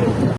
¡Gracias!